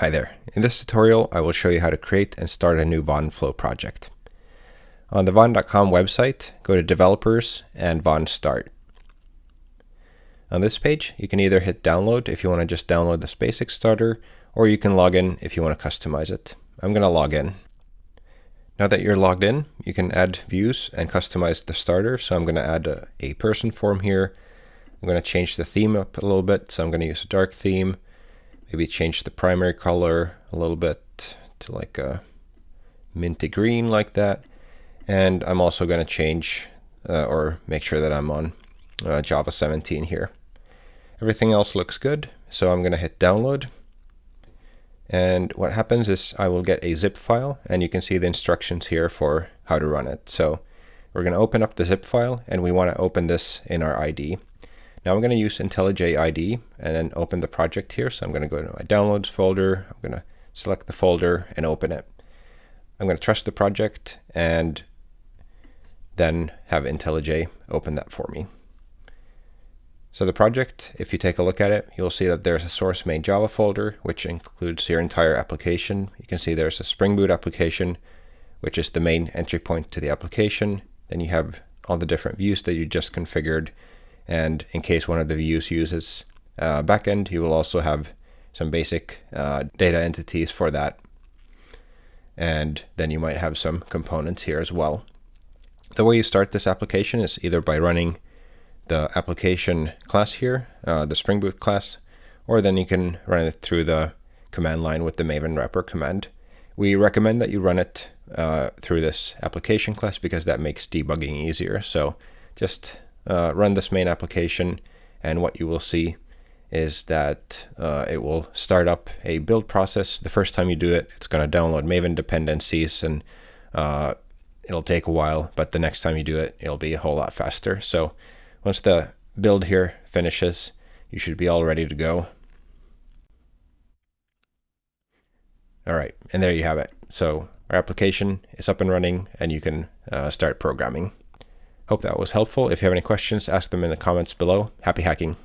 Hi there. In this tutorial, I will show you how to create and start a new Vaadin Flow project. On the Vaadin.com website, go to Developers and Vaadin Start. On this page, you can either hit download if you want to just download this basic starter, or you can log in if you want to customize it. I'm going to log in. Now that you're logged in, you can add views and customize the starter. So I'm going to add a, a person form here. I'm going to change the theme up a little bit. So I'm going to use a dark theme maybe change the primary color a little bit to like a minty green like that. And I'm also going to change uh, or make sure that I'm on uh, Java 17 here. Everything else looks good, so I'm going to hit download. And what happens is I will get a zip file, and you can see the instructions here for how to run it. So we're going to open up the zip file, and we want to open this in our IDE. Now I'm going to use IntelliJ ID and then open the project here. So I'm going to go to my downloads folder. I'm going to select the folder and open it. I'm going to trust the project and then have IntelliJ open that for me. So the project, if you take a look at it, you'll see that there's a source main Java folder, which includes your entire application. You can see there's a Spring Boot application, which is the main entry point to the application. Then you have all the different views that you just configured and in case one of the views uses uh, backend, you will also have some basic uh, data entities for that. And then you might have some components here as well. The way you start this application is either by running the application class here, uh, the Spring Boot class, or then you can run it through the command line with the maven wrapper command. We recommend that you run it uh, through this application class because that makes debugging easier. So just uh, run this main application and what you will see is that uh, it will start up a build process. The first time you do it, it's going to download Maven dependencies and uh, it'll take a while, but the next time you do it, it'll be a whole lot faster. So once the build here finishes, you should be all ready to go. All right, and there you have it. So our application is up and running and you can uh, start programming. Hope that was helpful. If you have any questions, ask them in the comments below. Happy hacking.